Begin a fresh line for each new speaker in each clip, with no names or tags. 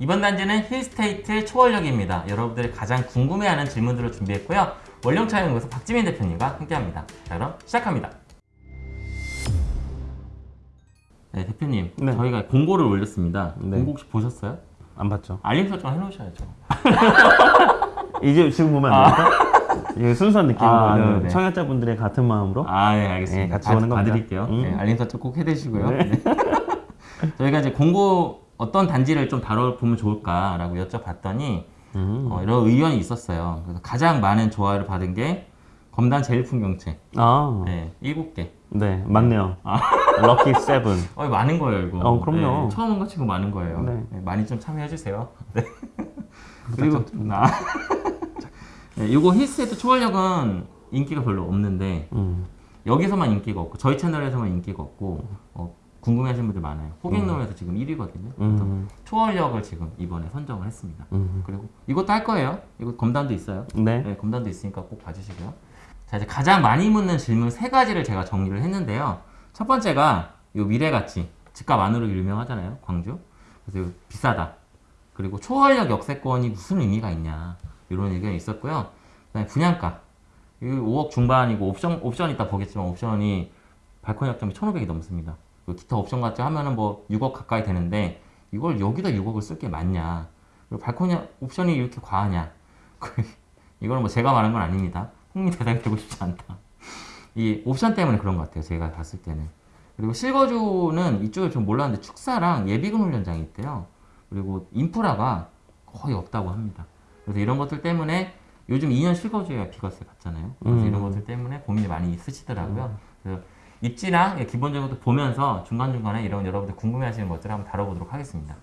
이번 단지는 힐스테이트 초월역입니다. 여러분들이 가장 궁금해하는 질문들을 준비했고요. 원령차 연구소 박지민 대표님과 함께합니다. 자 그럼 시작합니다. 네 대표님
네.
저희가 공고를 올렸습니다.
네.
공고 혹시 보셨어요?
안 봤죠.
알림 설정 해놓으셔야죠.
이제 지금 보면 안 됩니까? 이게 순수한 느낌으로
아.
청약자분들의 같은 마음으로
아, 네, 알겠습니다.
네, 같이
봐-
보는 겁니다.
봐드릴게요.
음.
네, 알림 설정 꼭 해두시고요.
네.
네. 저희가 이제 공고 어떤 단지를 좀 다뤄보면 좋을까라고 여쭤봤더니
음.
어, 이런 의견이 있었어요. 그래서 가장 많은 좋아요를 받은 게 검단 제일 풍경채
아,
네, 7개.
네, 맞네요. 럭키 세븐.
어, 많은 거예요, 이거.
어, 그럼요.
네, 처음 온것 치고 많은 거예요.
네.
네, 많이 좀 참여해주세요. 네. 그리고, 나. 네, 이거 힐스테이트 초월역은 인기가 별로 없는데,
음.
여기서만 인기가 없고, 저희 채널에서만 인기가 없고, 어, 궁금해하시는 분들 많아요. 호갱노노에서 지금 1위거든요. 그래서
음.
초월역을 지금 이번에 선정을 했습니다.
음.
그리고 이것도 할 거예요. 이거 검단도 있어요.
네.
네, 검단도 있으니까 꼭 봐주시고요. 자, 이제 가장 많이 묻는 질문 세 가지를 제가 정리를 했는데요. 첫 번째가 요 미래가치. 집값 안으로 유명하잖아요. 광주. 그래서 비싸다. 그리고 초월력 역세권이 무슨 의미가 있냐. 이런 의견이 있었고요. 그다음에 분양가. 이 5억 중반이고 옵션, 옵션 이따 보겠지만 옵션이 발코니 약점이 1,500이 넘습니다. 그 기타 옵션 같이 하면은 뭐 6억 가까이 되는데 이걸 여기다 6억을 쓸 게 맞냐. 그리고 발코니 옵션이 이렇게 과하냐. 이거는 뭐 제가 말한 건 아닙니다. 흥미 대상이 되고 싶지 않다. 이 옵션 때문에 그런 것 같아요. 제가 봤을 때는. 그리고 실거주는 이쪽에 좀 몰랐는데 축사랑 예비군 훈련장이 있대요. 그리고 인프라가 거의 없다고 합니다. 그래서 이런 것들 때문에 요즘 2년 실거주에 비과세 받잖아요. 그래서
음.
이런 것들 때문에 고민이 많이 있으시더라고요. 그래서 입지랑 기본적으로 보면서 중간중간에 이런 여러분들 궁금해하시는 것들을 한번 다뤄보도록 하겠습니다.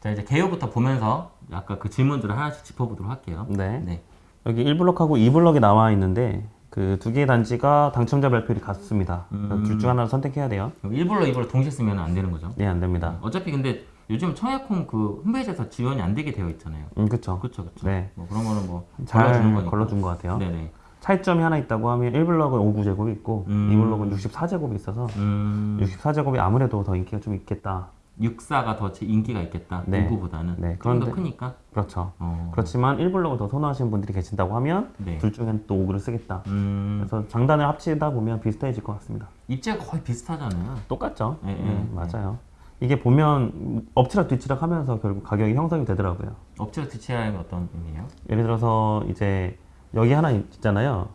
자 이제 개요부터 보면서 아까 그 질문들을 하나씩 짚어보도록 할게요.
네.
네.
여기 1블럭하고 2블럭이 나와 있는데 그 두 개의 단지가 당첨자 발표율이 같습니다.
음.
둘중 하나를 선택해야 돼요.
그럼 1불로 2불로 동시에 쓰면 안 되는 거죠?
네, 안 됩니다.
어차피 근데 요즘 청약홈 그 홈페이지에서 지원이 안 되게 되어 있잖아요.
음, 그쵸.
그렇죠, 그렇죠.
네.
뭐 그런 거는 뭐
잘
걸러주는 거니까.
걸러준 것 같아요.
네네.
차이점이 하나 있다고 하면 1블럭은 59제곱이 있고
음.
2블럭은 64제곱이 있어서
음,
64제곱이 아무래도 더 인기가 좀 있겠다.
64가 더 지- 인기가 있겠다.
네.
59보다는
네,
좀더
그런데-
크니까.
그렇죠.
어.
그렇지만 1블럭을 더 선호하시는 분들이 계신다고 하면
네.
둘 중엔 또 5구를 쓰겠다.
음,
그래서 장단을 합치다 보면 비슷해질 것 같습니다.
입지가 거의 비슷하잖아요.
똑같죠?
네,
네,
네,
맞아요. 이게 보면 엎치락 뒤치락 하면서 결국 가격이 형성이 되더라고요.
엎치락 뒤치락이 어떤 의미예요?
예를 들어서 이제 여기 하나 있잖아요.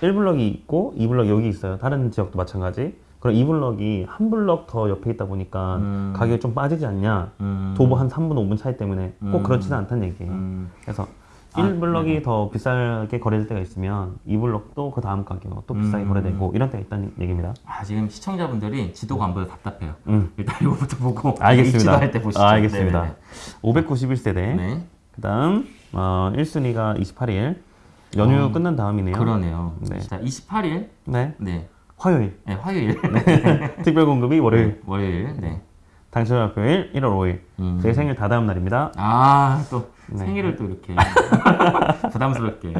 1블럭이 있고 2블럭 여기 있어요. 다른 지역도 마찬가지. 그럼 2블럭이 한 블럭 더 옆에 있다 보니까
음.
가격이 좀 빠지지 않냐.
음,
도보 한 3분, 5분 차이 때문에 꼭
음.
그렇지는 않다는 얘기예요.
음,
그래서
아,
1블럭이 더 비싸게 거래될 때가 있으면 2블럭도 그 다음 가격 또 비싸게
음.
거래되고 이런 때가 있다는 얘기입니다.
아 지금 시청자분들이 지도가 안 보여 답답해요.
음.
일단 이거부터 보고
알겠습니다.
입지도 할 때 보시죠.
아, 알겠습니다.
네네네.
591세대.
네.
그 다음 어, 1순위가 28일. 연휴
어,
끝난 다음이네요.
그러네요.
네.
자 28일
네.
네,
화요일.
네 화요일
특별 공급이 월요일.
월요일 네.
당첨 발표일 1월 5일.
음.
제 생일 다다음 날입니다.
아 또
네.
생일을 또 이렇게 부담스럽게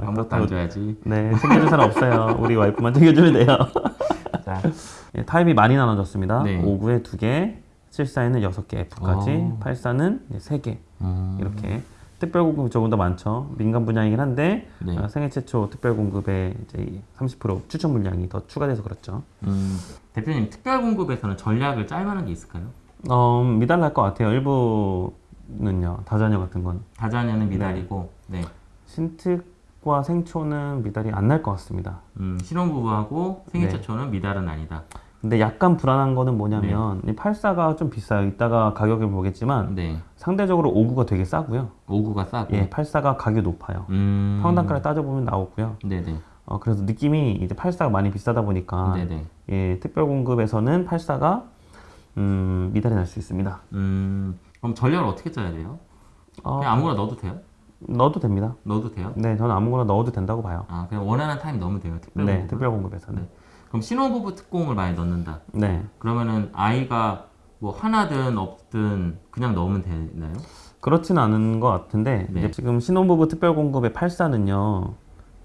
아무것도 안 줘야지.
네, 챙겨줄 사람 없어요. 우리 와이프만 챙겨주면 돼요.
자
예, 타입이 많이 나눠졌습니다.
네.
59에 2개, 74에는 6개, F까지,
어.
84는 3개.
음,
이렇게. 특별 공급이 조금 더 많죠. 민간 분야이긴 한데
네.
어, 생애 최초 특별 공급에 이제 30% 추천 물량이 더 추가돼서 그렇죠.
음, 대표님 특별 공급에서는 전략을 짤 만한 게 있을까요?
어, 미달날 것 같아요. 일부는요. 다자녀 같은 건
다자녀는 미달이고 네.
신특과 생초는 미달이 안 날 것 같습니다.
음, 신혼부부하고 생일
네.
최초는 미달은 아니다.
근데 약간 불안한 거는 뭐냐면 이 84가 좀 비싸요. 이따가 가격을 보겠지만
네.
상대적으로 59가 되게 싸고요.
59가 싸고.
예, 84가 가격이 높아요.
음.
평당가를 따져보면 나오고요.
네네.
어, 그래서 느낌이 이제 84가 많이 비싸다 보니까
네네.
예, 특별 공급에서는 84가 음, 미달이 날 수 있습니다.
음, 그럼 전략을 어떻게 짜야 돼요?
어,
그냥 아무거나 넣어도 돼요?
넣어도 됩니다.
넣어도 돼요?
네, 저는 아무거나 넣어도 된다고 봐요.
아, 그냥 원하는 타임 넣으면 돼요. 특별
네,
공급.
특별 공급에서는.
네. 그럼 신혼부부 특공을 많이 넣는다.
네.
그러면은 아이가 뭐 하나든 없든 그냥 넣으면 되나요?
그렇지는 않은 것 같은데
네.
지금 신혼부부 특별 공급의 84는요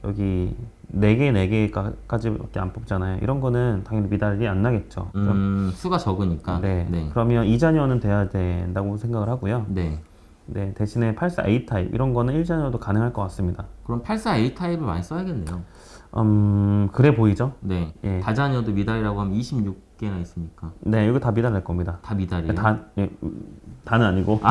여기 4개, 4개까지밖에 안 뽑잖아요. 이런 거는 당연히 미달이 안 나겠죠.
음, 수가 적으니까.
네.
네.
그러면 이자녀는 돼야 된다고 생각을 하고요.
네.
네, 대신에 84A 타입 이런 거는 1자녀도 가능할 것 같습니다.
그럼 84A 타입을 많이 써야겠네요.
음, 그래 보이죠?
네.
예.
다자녀도 미달이라고 하면 26개나 있으니까
네, 이거 다 미달 낼 겁니다.
다 미달이에요.
다, 예, 음, 다는 아니고.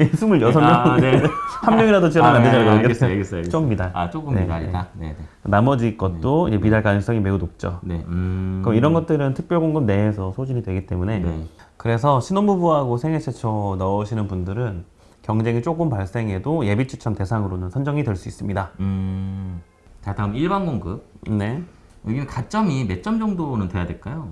예, 26명.
아, 네.
한 명이라도 지원하면 안
아,
되잖아요.
네. 알겠어요, 알겠어요, 알겠어요.
좀 미달.
아, 조금
네,
미달이다. 네, 네.
나머지 것도 이제 미달 가능성이 매우 높죠.
네. 음.
그럼 이런 것들은 특별공급 내에서 소진이 되기 때문에
네.
그래서 신혼부부하고 생애 최초 넣으시는 분들은 경쟁이 조금 발생해도 예비 추천 대상으로는 선정이 될 수 있습니다.
음. 자, 다음 일반 공급.
네.
여기는 가점이 몇 점 정도는 돼야 될까요?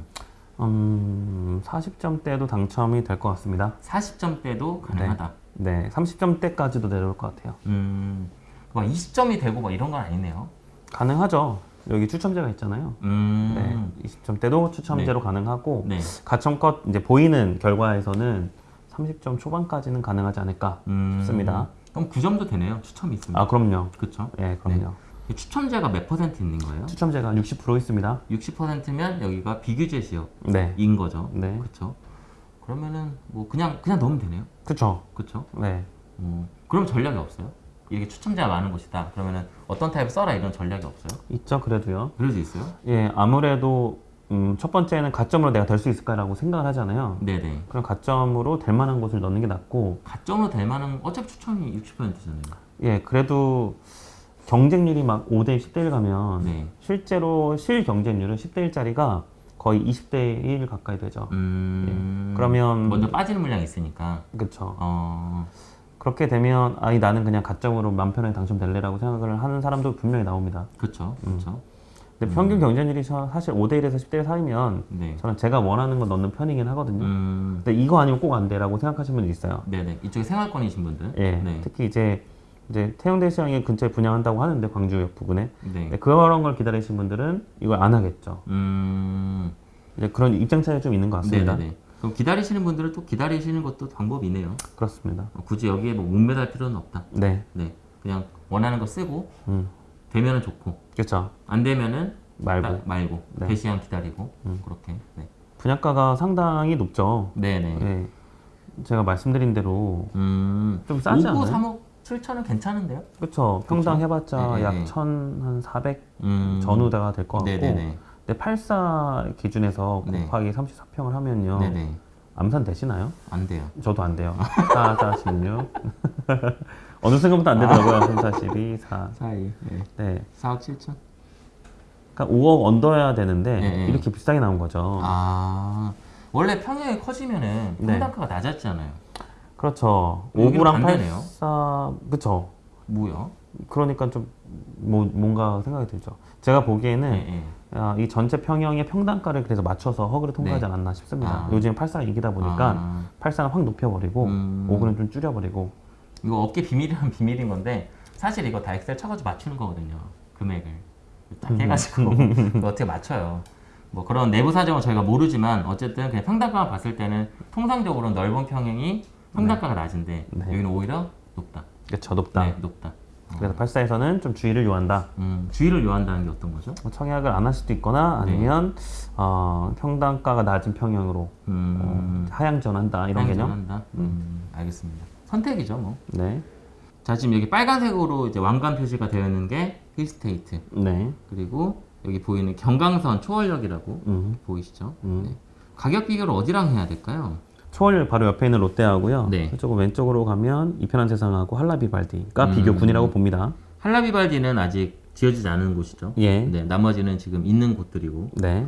음, 40점대도 당첨이 될 것 같습니다.
40점대도 가능하다.
네, 30점대까지도 내려올 것 같아요.
음. 막 20점이 되고 막 이런 건 아니네요.
가능하죠. 여기 추첨제가 있잖아요.
음.
네, 20점대도 추첨제로 가능하고
네.
가점껏 이제 보이는 결과에서는 30점 초반까지는 가능하지 않을까
음.
싶습니다.
그럼 9점도 되네요. 추첨이 있으면.
아, 그럼요.
그렇죠?
예, 그럼요.
추첨제가 몇 퍼센트 있는 거예요?
추첨제가 60% 있습니다.
60%면 여기가 비규제 지역인
네,
거죠.
네,
그렇죠? 그러면은 뭐 그냥 그냥 넣으면 되네요.
그쵸.
그렇죠?
네,
어, 그럼 전략이 없어요? 이렇게 추첨자가 많은 곳이다. 그러면은 어떤 타입 써라 이런 전략이 없어요?
있죠. 그래도요.
그럴 수 있어요?
예, 아무래도 음, 첫 번째는 가점으로 내가 될 수 있을까라고 생각을 하잖아요.
네네.
그럼 가점으로 될 만한 곳을 넣는 게 낫고,
가점으로 될 만한 어차피 추첨이 60%잖아요.
예, 그래도 경쟁률이 막 5대 10대 1 가면
네.
실제로 실 경쟁률은 10대 1짜리가 거의 20대 1 가까이 되죠.
음.
예. 그러면
먼저 빠지는 물량이 있으니까.
그렇죠.
어.
그렇게 되면 아니 나는 그냥 가점으로 맘 편하게 당첨될래라고 생각을 하는 사람도 분명히 나옵니다.
그렇죠. 그렇죠.
근데 평균 경쟁률이 사- 사실 5대 1에서 10대 1 사이면
네.
저는 제가 원하는 거 넣는 편이긴 하거든요.
음.
근데 이거 아니면 꼭 안 돼라고 생각하시는 분이 있어요.
네네. 이쪽에 생활권이신 분들.
예.
네.
특히 이제 이제 태영대 시장에 근처에 분양한다고 하는데 광주역 부근에
네.
네, 그런 걸 기다리시는 분들은 이걸 안 하겠죠.
음.
이제 그런 입장 차이가 좀 있는 것 같습니다.
네네네. 그럼 기다리시는 분들은 또 기다리시는 것도 방법이네요.
그렇습니다.
어, 굳이 여기에 뭐 목매달 필요는 없다.
네,
네. 그냥 원하는 거 쓰고
음,
되면은 좋고
그렇죠.
안 되면은
말고
딱 말고
네.
대시한 기다리고 그렇게. 네.
분양가가 상당히 높죠.
네네.
예, 제가 말씀드린 대로
음.
좀 싸지
5구
않아요?
3억 7천은 괜찮은데요?
그렇죠. 평당 해봤자
네,
약
네.
1,400
음.
전후대가 될 것 같고
네네네.
근데 84 기준에서
네.
곱하기 34평을 하면요.
네네.
암산 되시나요?
안 돼요.
저도 안 돼요. 4, 46. 어느 순간부터 안 되더라고요. 3, 42, 4.
사이. 네.
네.
4억 7천.
그러니까 5억 언더야 되는데
네, 네.
이렇게 비싸게 나온 거죠.
아. 원래 평형이 커지면은
네.
평당가가 낮았잖아요.
그렇죠.
여기는
5구랑
반대네요.
84, 그쵸.
뭐야?
그러니까 좀 뭐, 뭔가 생각이 들죠. 제가 보기에는
네, 네.
아, 이 전체 평형의 평단가를 그래서 맞춰서 허그를 통과하지
네.
않았나 싶습니다.
아.
요즘 84가 이기다 보니까
아.
84는 확 높여버리고
음.
5구는 좀 줄여버리고
이거 업계 비밀이란 비밀인 건데 사실 이거 다 엑셀 쳐가지고 맞추는 거거든요 금액을 딱 해가지고 그거 어떻게 맞춰요 뭐 그런 내부 사정은 저희가 모르지만 어쨌든 그냥 평당가만 봤을 때는 통상적으로 넓은 평형이 평당가가 낮은데
네.
여기는 오히려 높다
그쵸 높다.
네 높다
그래서 84에서는 좀 주의를 요한다.
음, 주의를 요한다는 게 어떤 거죠?
뭐 청약을 안 할 수도 있거나
네.
아니면 어, 평당가가 낮은 평형으로
음,
어, 하향 전한다 이런 개념.
한다 음, 알겠습니다 선택이죠 뭐.
네,
자 지금 여기 빨간색으로 이제 왕관 표시가 되어 있는 게 힐스테이트
네,
그리고 여기 보이는 경강선 초월역이라고
음.
보이시죠?
음.
네. 가격 비교를 어디랑 해야 될까요?
초월 바로 옆에 있는 롯데하고요.
네.
조금 왼쪽으로 가면 이편한 세상하고 한라비발디가
음.
비교군이라고 봅니다.
할라비발디는 아직 지어지지 않은 곳이죠.
예,
네, 나머지는 지금 있는 곳들이고
네.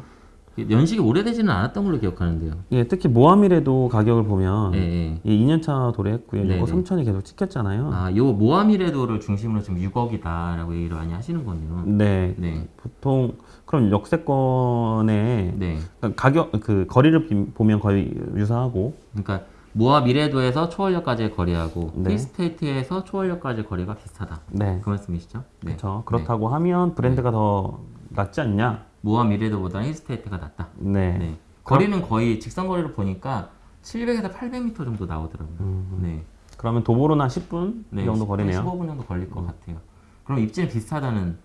연식이 오래되지는 않았던 걸로 기억하는데요.
예, 특히 모하미레도 가격을 보면
예, 예.
예, 2년차 도래했고요.
네,
이거
네.
3천이 계속 찍혔잖아요.
아, 요 모하미레도를 중심으로 지금 6억이다라고 얘기를 많이 하시는 거네요.
네,
네,
보통 그럼 역세권의
네.
그러니까 가격 그 거리를 비- 보면 거의 유사하고
그러니까 모하미레도에서 초월역까지의 거리하고
네.
힐스테이트에서 초월역까지의 거리가 비슷하다.
네,
그 말씀이시죠? 네.
그렇죠. 그렇다고 하면 브랜드가 더 낫지 않냐?
모하미레도보다는 힐스테이트가 낫다.
네.
네. 거리는 거의 직선 거리를 보니까 700에서 800m 정도 나오더라고요.
음.
네.
그러면 도보로는 한 10분
네.
정도 거리네요. 음.
15분 정도 걸릴 것 같아요. 그럼 입지는 비슷하다는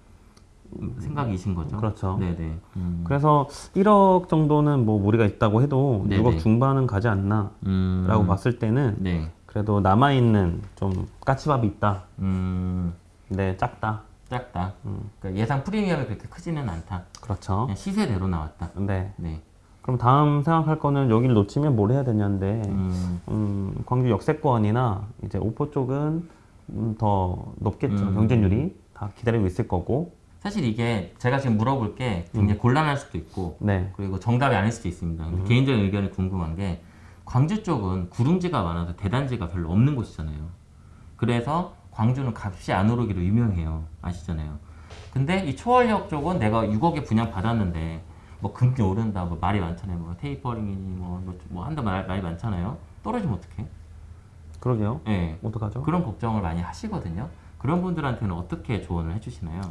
생각이신 거죠?
그렇죠.
네네. 음.
그래서 1억 정도는 뭐 무리가 있다고 해도
네네.
6억 중반은 가지 않나라고
음.
봤을 때는
네.
그래도 남아 있는 좀 까치밥이 있다.
음.
근데 작다.
작다.
음.
그러니까 예상 프리미엄이 그렇게 크지는 않다.
그렇죠.
그냥 시세대로 나왔다.
네.
네.
그럼 다음 생각할 거는 여기를 놓치면 뭘 해야 되냐인데
음.
음, 광주 역세권이나 이제 오포 쪽은 음, 더 높겠죠.
음.
경쟁률이 다 기다리고 있을 거고.
사실 이게 제가 지금 물어볼 게 굉장히 곤란할 수도 있고
네.
그리고 정답이 아닐 수도 있습니다.
음.
개인적인 의견이 궁금한 게 광주 쪽은 구릉지가 많아서 대단지가 별로 없는 곳이잖아요. 그래서 광주는 값이 안 오르기로 유명해요. 아시잖아요. 근데 이 초월역 쪽은 내가 6억에 분양 받았는데 뭐 금리 오른다 뭐 말이 많잖아요. 뭐 테이퍼링이니 뭐, 뭐, 뭐 한다 말, 말이 많잖아요. 떨어지면 어떡해?
그러게요.
예.
어떡하죠?
그런 걱정을 많이 하시거든요. 그런 분들한테는 어떻게 조언을 해주시나요?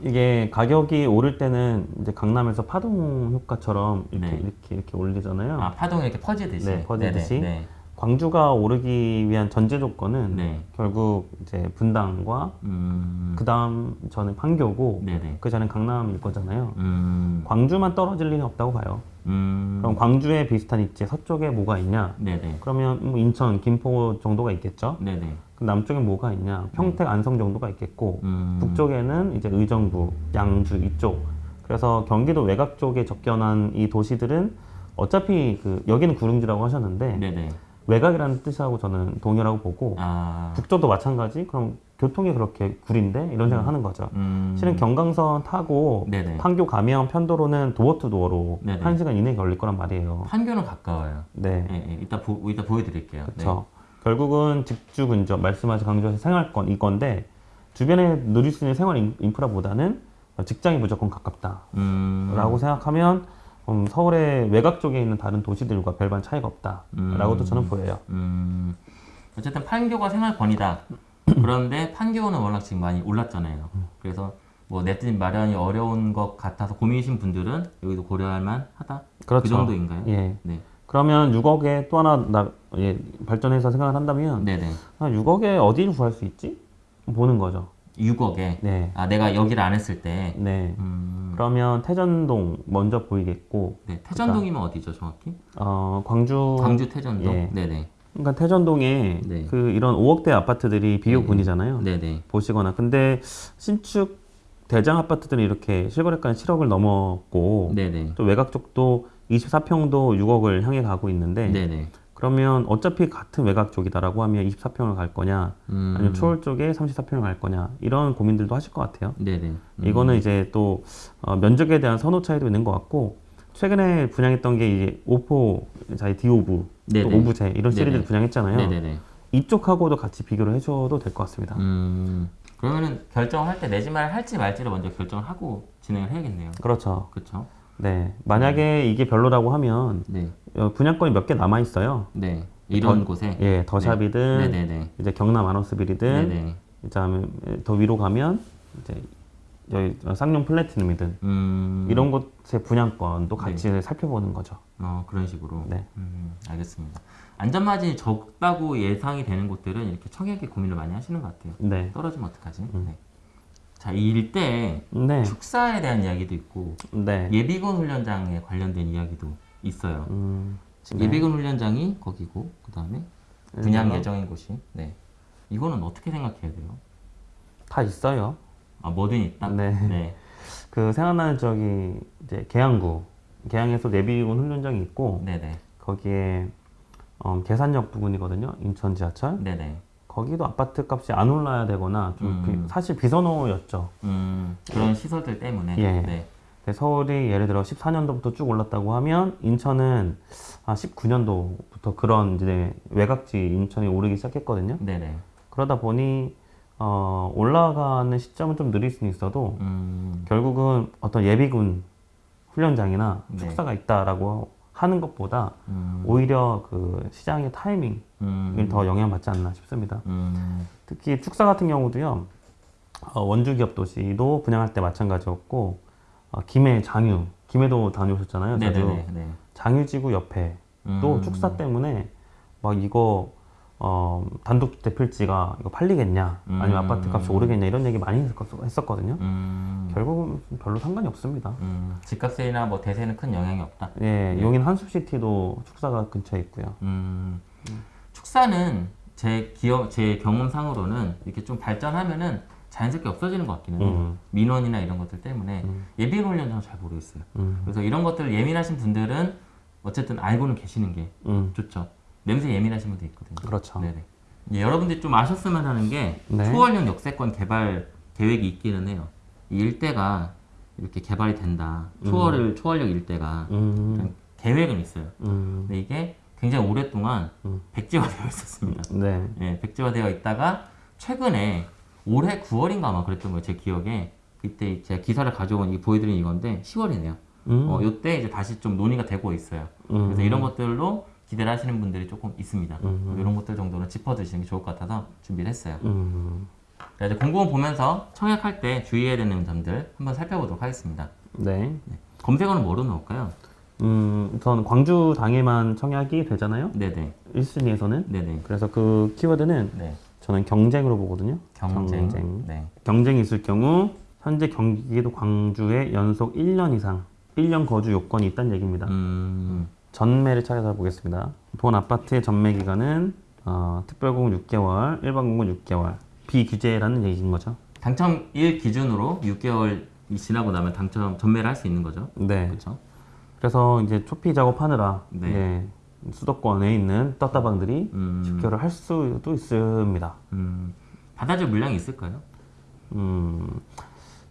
이게 가격이 오를 때는 이제 강남에서 파동 효과처럼 이렇게
네.
이렇게 이렇게 올리잖아요.
아 파동이 이렇게 퍼지듯이.
네, 퍼지듯이. 광주가 오르기 위한 전제 조건은
네.
결국 이제 분당과
음.
그 다음 저는 판교고
네네.
그 전에 강남일 거잖아요.
음.
광주만 떨어질 리는 없다고 봐요.
음.
그럼 광주에 비슷한 입지 서쪽에 뭐가 있냐?
네네.
그러면 뭐 인천, 김포 정도가 있겠죠.
네네.
그 남쪽에 뭐가 있냐? 평택, 안성 정도가 있겠고
음.
북쪽에는 이제 의정부, 양주 이쪽. 그래서 경기도 외곽 쪽에 접경한 이 도시들은 어차피 그 여기는 구릉지라고 하셨는데
네네.
외곽이라는 뜻하고 저는 동일하고 보고
아.
북쪽도 마찬가지. 그럼 교통이 그렇게 구린데 이런 생각 하는 거죠.
음.
실은 경강선 타고
네네.
판교 가면 편도로는 도어 투 도어로
네네.
한 시간 이내에 걸릴 거란 말이에요.
판교는 가까워요.
네,
예, 예. 이따 보 이따 보여드릴게요.
그렇죠. 결국은 직주 근접 말씀하신 강조해서 생활권 이건데 주변에 누릴 수 있는 생활 인- 인프라보다는 직장이 무조건 가깝다라고
네. 음.
생각하면 음, 서울의 외곽 쪽에 있는 다른 도시들과 별반 차이가 없다라고도
음.
저는 보여요.
음. 어쨌든 판교가 생활 권이다. 그런데 판교는 워낙 지금 많이 올랐잖아요. 그래서 뭐 내집 마련이 어려운 것 같아서 고민이신 분들은 여기도 고려할 만하다.
그렇죠.
그 정도인가요?
예.
네.
그러면 6억에 또 하나 나, 예, 발전해서 생각을 한다면
네네.
아, 6억에 어디를 구할 수 있지? 보는 거죠.
6억에.
네.
아 내가 여기를 안 했을 때.
네.
음.
그러면 태전동 먼저 보이겠고,
네. 태전동이면 어디죠, 정확히?
어, 광주.
광주 태전동.
예.
네네.
그러니까 태전동에
네.
그 이런 5억대 아파트들이 비효군이잖아요.
네네.
보시거나. 근데 신축 대장 아파트들은 이렇게 실거래가는 7억을 넘었고,
네네.
또 외곽 쪽도 24평도 6억을 향해 가고 있는데,
네네.
그러면 어차피 같은 외곽 쪽이다라고 하면 24평을 갈 거냐,
음.
아니면 초월 쪽에 34평을 갈 거냐, 이런 고민들도 하실 것 같아요.
네네. 음.
이거는 이제 또 어, 면적에 대한 선호 차이도 있는 것 같고 최근에 분양했던 게 이제 오포, 자이 디 오브, 또. 오브제 이런 시리즈를. 분양했잖아요.
네네네.
이쪽하고도 같이 비교를 해줘도 될 것 같습니다.
음. 그러면은 결정할 때 내지 말 할지 말지를 먼저 결정을 하고 진행을 해야겠네요.
그렇죠.
그렇죠?
네, 만약에 이게 별로라고 하면
네.
어, 분양권이 몇 개 남아 있어요.
네. 이런
더-
곳에.
예, 더샵이든
네네네.
이제 경남
네네.
그다음에 더 위로 가면 이제 여기 쌍용 플래티넘이든
음.
이런 곳의 분양권도 같이 살펴보는 거죠.
어 그런 식으로.
네.
음, 알겠습니다. 안전 마진이 적다고 예상이 되는 곳들은 이렇게 청약에 고민을 많이 하시는 것 같아요.
네,
떨어지면 어떡하지?
음.
네. 자, 이 일대
네,
축사에 대한 이야기도 있고
네.
예비군 훈련장에 관련된 이야기도 있어요.
음, 네.
예비군 훈련장이 거기고 그 다음에 분양
네.
예정인 곳이. 네. 이거는 어떻게 생각해야 돼요?
다 있어요.
아 뭐든 있다.
네.
네.
그 생각나는 저기 이제 계양구, 계양에서 내비군 훈련장이 있고
네네.
거기에 어, 계산역 부근이거든요. 인천 지하철.
네네.
거기도 아파트 값이 안 올라야 되거나 좀
음.
비- 사실 비선호였죠.
음 그런 시설들 때문에.
예.
네.
서울이 예를 들어 14년도부터 쭉 올랐다고 하면 인천은 아 19년도부터 그런 이제 외곽지 인천이 오르기 시작했거든요.
네네.
그러다 보니 어, 올라가는 시점은 좀 느릴 수는 있어도
음.
결국은 어떤 예비군 훈련장이나
네.
축사가 있다라고 하는 것보다
음.
오히려 그 시장의 타이밍을
음.
더 영향받지 않나 싶습니다.
음.
특히 축사 같은 경우도요, 어, 원주 기업 도시도 분양할 때 마찬가지였고, 어, 김해 장유, 김해도 다녀오셨잖아요.
네네네. 네.
장유지구 옆에 또
음.
축사 때문에 막 이거 어, 단독주택 필지가 이거 팔리겠냐 아니면
음.
아파트 값이 오르겠냐 이런 얘기 많이 했었- 했었거든요.
음,
결국은 별로 상관이 없습니다.
음, 집값이나 뭐 대세는 큰 영향이 없다.
예, 용인 한숲시티도 축사가 근처에 있고요.
음, 축사는 제 기억, 제 경험상으로는 이렇게 좀 발전하면은 자연스럽게 없어지는 것 같기는 해요.
음.
민원이나 이런 것들 때문에 예비 관련 저는 잘 모르겠어요.
음.
그래서 이런 것들 예민하신 분들은 어쨌든 알고는 계시는 게
음,
좋죠. 냄새 예민하신 분도 있거든요.
그렇죠.
네네. 예, 여러분들이 좀 아셨으면 하는 게
네.
초월형 역세권 개발 계획이 있기는 해요. 이 일대가 이렇게 개발이 된다. 초월을 초월역 일대가
음,
계획은 있어요.
음,
근데 이게 굉장히 오랫동안
음.
백지화되어 있었습니다.
네.
예, 백지화되어 있다가 최근에 올해 9월인가 아마 그랬던 거예요. 제 기억에 그때 제가 기사를 가져온 이 보여드린 이건데 10월이네요.
음,
어, 요때 이제 다시 좀 논의가 되고 있어요.
음.
그래서 이런 것들로 기대를 하시는 분들이 조금 있습니다.
음.
이런 것들 정도는 짚어두시는 게 좋을 것 같아서 준비를 했어요.
음,
자, 이제 공고문 보면서 청약할 때 주의해야 되는 점들 한번 살펴보도록 하겠습니다.
네.
검색어는 뭐로 넣을까요?
음, 우선 광주 당에만 청약이 되잖아요.
네네.
1순위에서는.
네네.
그래서 그 키워드는
네.
저는 경쟁으로 보거든요.
경쟁.
경쟁.
네.
경쟁이 있을 경우 현재 경기도 광주에 연속 1년 이상 1년 거주 요건이 있다는 얘기입니다.
음,
전매를 찾아보겠습니다. 본 아파트의 전매 기간은 어, 특별공은 6개월, 일반공은 6개월. 비규제라는 얘기인 거죠.
당첨일 기준으로 6개월이 지나고 나면 당첨 전매를 할 수 있는 거죠.
네.
그렇죠?
그래서 이제 초피 작업하느라
네.
예, 수도권에 있는 떴다방들이
음.
집결을 할 수도 있습니다.
음, 받아줄 물량이 있을까요?
음,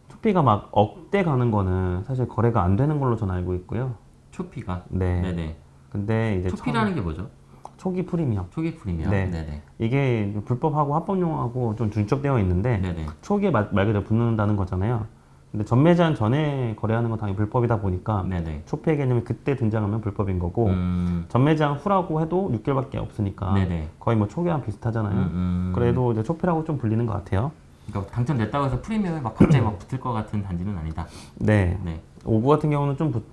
초피가 막 억대 가는 거는 사실 거래가 안 되는 걸로 저는 알고 있고요.
초피가.
네.
네네.
근데 이제
초피라는 게 뭐죠?
처음- 초기 프리미엄
초기 프리미엄.
네.
네네.
이게 불법하고 합법용하고 좀 중첩되어 있는데
네네.
초기에 말, 말 그대로 붙는다는 거잖아요. 근데 전매 제한 전에 거래하는 건 당연히 불법이다 보니까
네네.
초피의 개념이 그때 등장하면 불법인 거고
음,
전매 제한 후라고 해도 6개월밖에 없으니까
네네.
거의 뭐 초기랑 비슷하잖아요.
음, 음.
그래도 이제 초피라고 좀 불리는 것 같아요.
그러니까 당첨됐다고 해서 프리미엄이 막 갑자기 막 붙을 것 같은 단지는 아니다.
네.
네.
오구 같은 경우는 좀 붙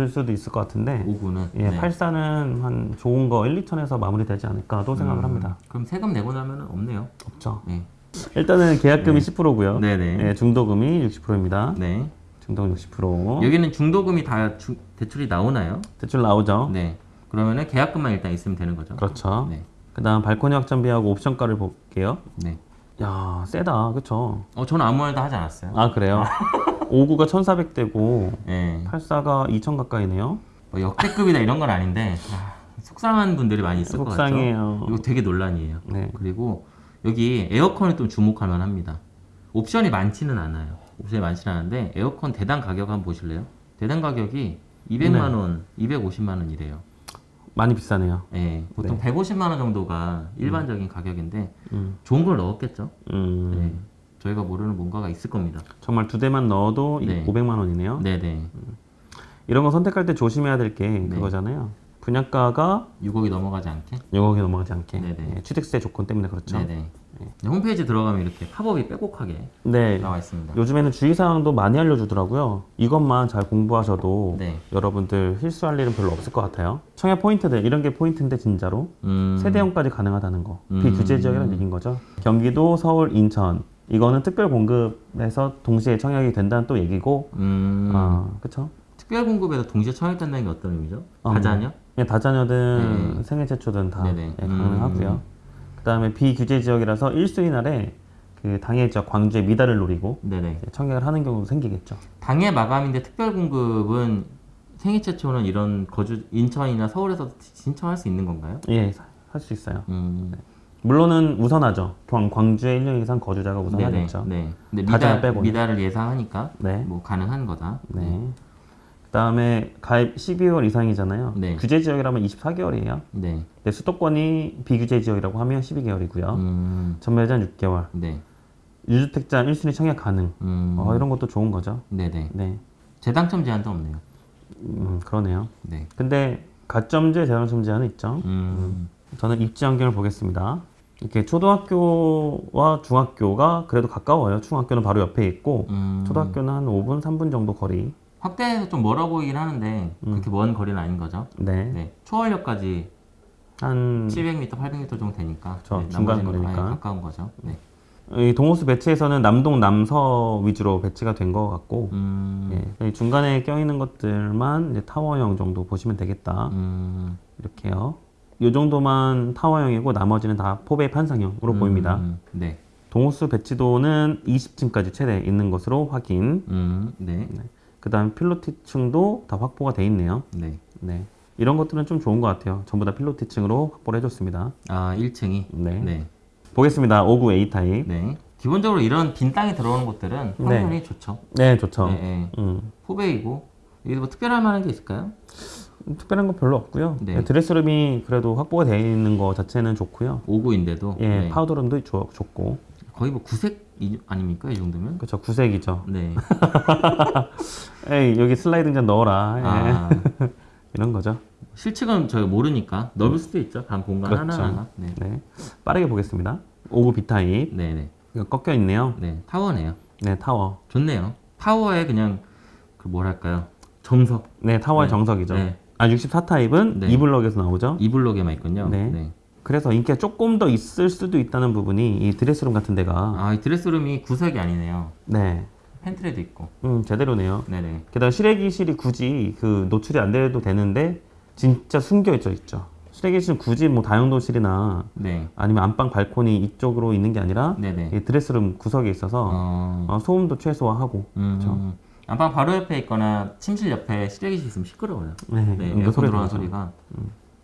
을 수도 있을 것 같은데
5구는.
예, 84는 한 좋은 거 1, 2천에서 마무리되지 않을까 또 생각을 합니다.
그럼 세금 내고 나면 없네요.
없죠.
네.
일단은 계약금이 10%고요.
네네.
예, 중도금이 60%입니다.
네.
중도금 60%.
여기는 중도금이 다 주- 대출이 나오나요?
대출 나오죠.
네. 그러면은 계약금만 일단 있으면 되는 거죠.
그렇죠.
네.
그다음 발코니 확장비하고 옵션가를 볼게요.
네.
야, 세다. 그쵸
어, 저는 아무 말도 하지 않았어요.
아, 그래요? 59가 1,400대고
네.
84가 2,000 가까이네요.
뭐 역대급이다 이런 건 아닌데 아, 속상한 분들이 많이 있을 것 같죠.
속상해요.
이거 되게 논란이에요.
네.
그리고 여기 에어컨이 좀 주목할 만합니다. 옵션이 많지는 않아요. 옵션이 많지는 않은데 에어컨 대당 가격 한번 보실래요? 대당 가격이 200만 원, 250만 원이래요.
많이 비싸네요.
예, 보통 150만 원 정도가 일반적인 가격인데
음.
좋은 걸 넣었겠죠.
음.
네. 저희가 모르는 뭔가가 있을 겁니다.
정말 두 대만 넣어도 이
네.
500만 원이네요.
네네.
이런 거 선택할 때 조심해야 될게
네.
그거잖아요. 분양가가
6억이 넘어가지 않게.
6억이 넘어가지 않게.
네네.
예, 취득세 조건 때문에 그렇죠.
네네. 네, 홈페이지 들어가면 이렇게 팝업이 빼곡하게
네.
나와 있습니다.
요즘에는 주의사항도 많이 알려주더라고요. 이것만 잘 공부하셔도
네.
여러분들 실수할 일은 별로 없을 것 같아요. 청약 포인트들 이런 게 포인트인데 진짜로
음,
세대형까지 가능하다는 거.
음.
비규제 지역이라는 얘기인 거죠. 경기도, 서울, 인천 이거는 특별 공급에서 동시에 청약이 된다는 또 얘기고.
음,
아, 그렇죠.
특별 공급에서 동시에 청약된다는 게 어떤 의미죠?
어,
다자녀?
예, 다자녀든
네.
생애 최초든 다. 예, 가능하고요.
음.
그 다음에 비규제 지역이라서 1순위 날에 그 당해 지역 광주의 미달을 노리고. 청약을 하는 경우도 생기겠죠.
당해 마감인데 특별 공급은 생애 최초는 이런 거주 인천이나 서울에서 신청할 수 있는 건가요?
예, 할 수 있어요.
음,
물론은 우선하죠. 광, 광주에 1년 이상 거주자가. 우선하겠죠.
네. 근데
다자녀
미달
빼고는.
미달을 예상하니까
네.
뭐 가능한 거다.
네. 그다음에 가입 12개월 이상이잖아요.
네.
규제 지역이라면 24개월이에요.
네.
근데 수도권이 비규제 지역이라고 하면 12개월이고요.
음,
전매자 6개월.
네.
유주택자 1순위 청약 가능.
음,
어, 이런 것도 좋은 거죠.
네네.
네.
재당첨 제한도 없네요.
음, 그러네요.
네.
근데 가점제, 재당점 제한은 있죠.
음,
저는 입지 환경을 보겠습니다. 이렇게 초등학교와 중학교가 그래도 가까워요. 중학교는 바로 옆에 있고
음,
초등학교는 한 5분, 3분 정도 거리.
확대해서 좀 멀어 보이긴 하는데 그렇게 먼 거리는 아닌 거죠.
네.
네. 초월역까지
한
700m, 800m 정도 되니까.
그쵸,
네,
중간 거리니까.
가까운 거죠. 네.
이 동호수 배치에서는 남동 남서 위주로 배치가 된 것 같고
음,
예, 이 중간에 껴있는 것들만 타워형 정도 보시면 되겠다
음,
이렇게요. 이 정도만 타워형이고 나머지는 다 포베이 판상형으로
음,
보입니다.
네.
동호수 배치도는 20층까지 최대 있는 것으로 확인.
음, 네.
그 다음 필로티층도 다 확보가 돼 있네요.
네.
네. 이런 것들은 좀 좋은 것 같아요. 전부 다 필로티층으로 확보를 해줬습니다.
아, 1층이.
네.
네.
보겠습니다. 59 A 타입.
네. 기본적으로 이런 빈 땅이 들어오는 곳들은 평면이 좋죠.
네, 좋죠.
네, 네.
음.
포베이고 이게 뭐 특별할 만한 게 있을까요?
특별한 건 별로 없고요.
네.
드레스룸이 그래도 확보가 되어 있는 거 자체는 좋고요.
59인데도
예,
네.
파우더룸도 좋, 좋고.
거의 뭐 구색 이- 아닙니까 이 정도면?
그렇죠. 구색이죠.
네.
에이, 여기 슬라이딩 좀 넣어라. 예.
아,
이런 거죠.
실측은 저희 모르니까 넓을 수도 있죠. 방 공간
그렇죠.
하나하나. 네.
네. 빠르게 보겠습니다. 59 B 타입.
네, 네.
꺾여 있네요.
네. 타워네요.
네, 타워.
좋네요. 타워에 그냥 그 뭐랄까요? 정석.
네, 타워의
네.
정석이죠.
네.
아, 64 타입은
네.
이 블럭에서 나오죠.
이 블록에만 있군요.
네.
네.
그래서 인기가 조금 더 있을 수도 있다는 부분이 이 드레스룸 같은 데가
아, 이 드레스룸이 구색이 아니네요.
네,
팬트리도 있고.
음 제대로네요.
네네.
게다가 실외기실이 굳이 그 노출이 안 돼도 되는데 진짜 숨겨 있죠, 있죠. 실외기실은 굳이 뭐 다용도실이나
네.
아니면 안방 발코니 이쪽으로 있는 게 아니라
네네.
이 드레스룸 구석에 있어서
어,
어, 소음도 최소화하고
음, 안방 바로 옆에 있거나 침실 옆에 실외기실 있으면 시끄러워요.
네,
네,
음, 그
에어컨
소리
들어가는
들어가죠.
소리가.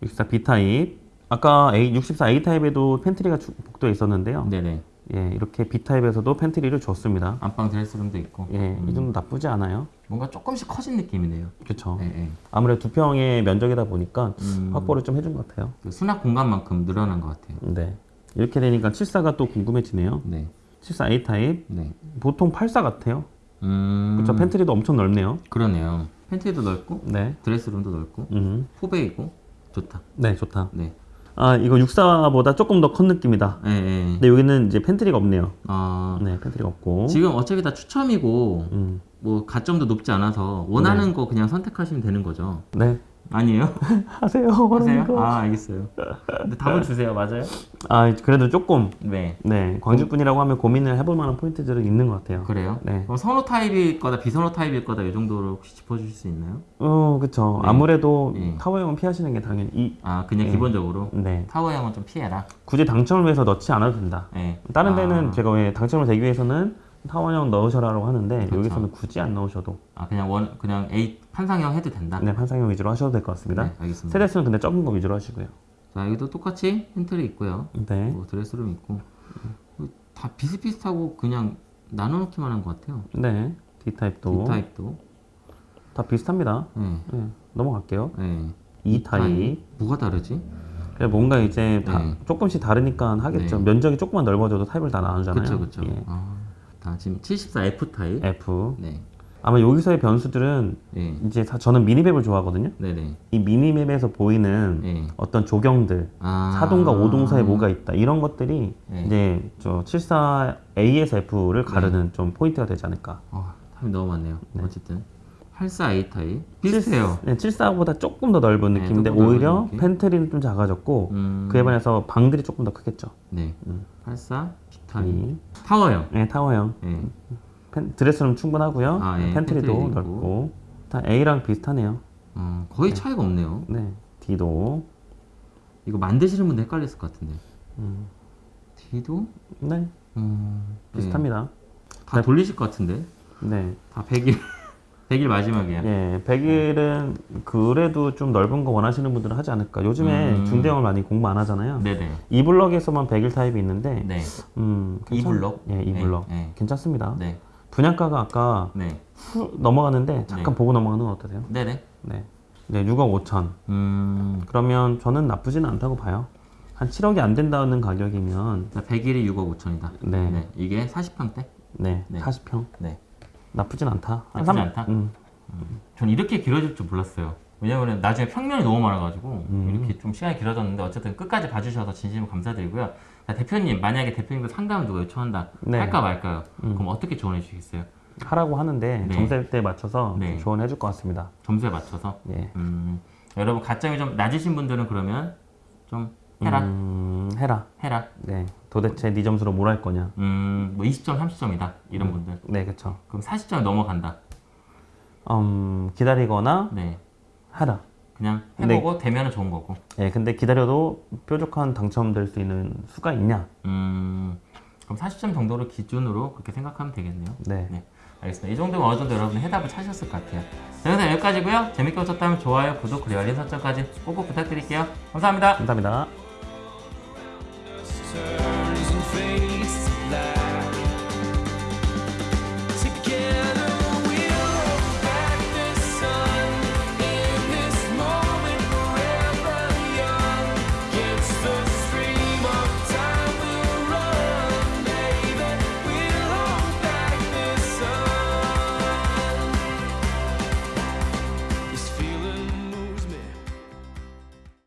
64 B 타입 아까 A, 64 A 타입에도 팬트리가 주- 복도에 있었는데요.
네네.
예, 이렇게 B 타입에서도 팬트리를 줬습니다.
안방 드레스룸도 있고.
예, 이 정도 나쁘지 않아요.
뭔가 조금씩 커진 느낌이네요.
그렇죠.
네, 네.
아무래도 두 평의 면적이다 보니까
음,
확보를 좀 해준 것 같아요.
그 수납 공간만큼 늘어난 것 같아요.
네. 이렇게 되니까 74가 또 궁금해지네요.
네.
74 A 타입
네.
보통 84 같아요.
음,
그렇죠. 팬트리도 엄청 넓네요.
그러네요. 팬트리도 넓고
네.
드레스룸도 넓고
음.
포베이고 좋다.
네, 좋다.
네.
아, 이거 64보다 조금 더 큰 느낌이다.
네. 네.
근데 여기는 이제 팬트리가 없네요.
어,
네, 팬트리가 없고.
지금 어차피 다 추첨이고
음.
뭐 가점도 높지 않아서 원하는 거 그냥 선택하시면 되는 거죠.
네.
아니에요?
하세요.
하세요?
거.
아 알겠어요. 근데 답을 주세요. 맞아요?
아, 그래도 조금
네.
네, 광주 분이라고 하면 고민을 해볼 만한 포인트들은 있는 것 같아요.
그래요?
네.
그럼 선호 타입일 거다 비선호 타입일 거다 이 정도로 혹시 짚어주실 수 있나요?
어, 그쵸.
네.
아무래도
네.
타워형은 피하시는 게 당연히 이,
아 그냥
네.
기본적으로
네.
타워형은 좀 피해라.
굳이 당첨을 위해서 넣지 않아도 된다.
네.
다른
아,
데는 제가 왜 당첨을 되기 위해서는 타워형 넣으셔라라고 하는데
그렇죠.
여기서는 굳이 안 넣으셔도
아 그냥 원 그냥 A 판상형 해도 된다.
네, 판상형 위주로 하셔도 될 것 같습니다.
네, 알겠습니다.
세대수는 근데 적은 거 위주로 하시고요.
자 여기도 똑같이 팬트리 있고요.
네.
뭐 드레스룸 있고 뭐다 비슷비슷하고 그냥 나눠놓기만 한 것 같아요.
네. D 타입도
D 타입도.
다 비슷합니다.
네.
네. 넘어갈게요.
네.
E 타입.
뭐가 다르지?
그냥 뭔가 이제 다
네.
조금씩 다르니까 하겠죠.
네.
면적이 조금만 넓어져도 타입을 다 나누잖아요. 예.
아, 다 지금 74 F 타입.
F.
네.
아마 여기서의 변수들은
네.
이제 사- 저는 minimap을 좋아하거든요.
네네.
이 minimap에서 보이는
네.
어떤 조경들,
아.
4동과 5동 사이에 뭐가 있다 이런 것들이
네.
이제 저 74 A에서 F를 가르는 좀 포인트가 되지 않을까.
어, 타입 너무 많네요. 어쨌든 84 A 타입 비슷해요.
네, 74보다 조금 더 넓은
네,
느낌인데
넓은
오히려
느낌?
팬트리는 좀 작아졌고
음.
그에 반해서 방들이 조금 더 크겠죠.
네.
음.
84 B 타입.
이
타워형.
네, 타워형
네.
팬, 드레스룸 충분하고요.
아, 예,
팬트리도
있고.
넓고 다 A랑 비슷하네요.
어, 거의 차이가 없네요.
네, D도
이거 만드시는 분들 헷갈렸을 것 같은데.
음.
D도
네
음,
비슷합니다.
다 돌리실 것 같은데.
네,
다 100일 100일 마지막이야.
예, 100일은 그래도 좀 넓은 거 원하시는 분들은 하지 않을까. 요즘에
음.
중대형을 많이 공부 안 하잖아요.
네네.
이 블럭에서만 100일 타입이 있는데,
네.
음,
이
괜찮-
블럭?
예, 이
네,
블럭
네.
괜찮습니다.
네.
분양가가 아까
네.
후 넘어가는데 잠깐
네.
보고 넘어가는 건 어떠세요?
네네.
네, 네, 6억 5천.
음.
그러면 저는 나쁘지는 않다고 봐요. 한 7억이 안 된다는 가격이면,
100일이 6억 5천이다.
네, 네,
네. 이게 40평대? 네.
40평
네.
나쁘진 않다. 삼-
않다?
음,
전 이렇게 길어질 줄 몰랐어요. 왜냐면 나중에 평면이 너무 많아가지고
음.
이렇게 좀 시간이 길어졌는데 어쨌든 끝까지 봐주셔서 진심으로 감사드리고요. 자, 대표님 만약에 대표님도 상담을 누가 요청한다
네.
할까 말까요?
음.
그럼 어떻게 조언해 주시겠어요?
하라고 하는데
네.
정세대에 맞춰서
네.
조언해 줄 것 같습니다.
점수에 맞춰서
예.
음, 여러분 가점이 좀 낮으신 분들은 그러면 좀 해라
음, 해라.
해라
네. 도대체 네 점수로 뭘 할 거냐?
음 뭐 20점 30점이다 이런 분들
네, 그렇죠.
그럼 40점 넘어간다
음, 기다리거나
네
하라.
그냥
네.
해보고 되면은 좋은 거고
예, 근데 기다려도 뾰족한 당첨될 수 있는 수가 있냐?
음 그럼 40점 정도를 기준으로 그렇게 생각하면 되겠네요
네.
네, 알겠습니다. 이 정도면 어느 정도 여러분 해답을 찾으셨을 것 같아요. 자, 영상 여기까지고요. 재밌게 보셨다면 좋아요, 구독, 그리고 알림 설정까지 꼭꼭 부탁드릴게요. 감사합니다.
감사합니다.
Turns and fades